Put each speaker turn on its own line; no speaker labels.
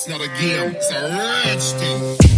It's not a game, it's a rich thing.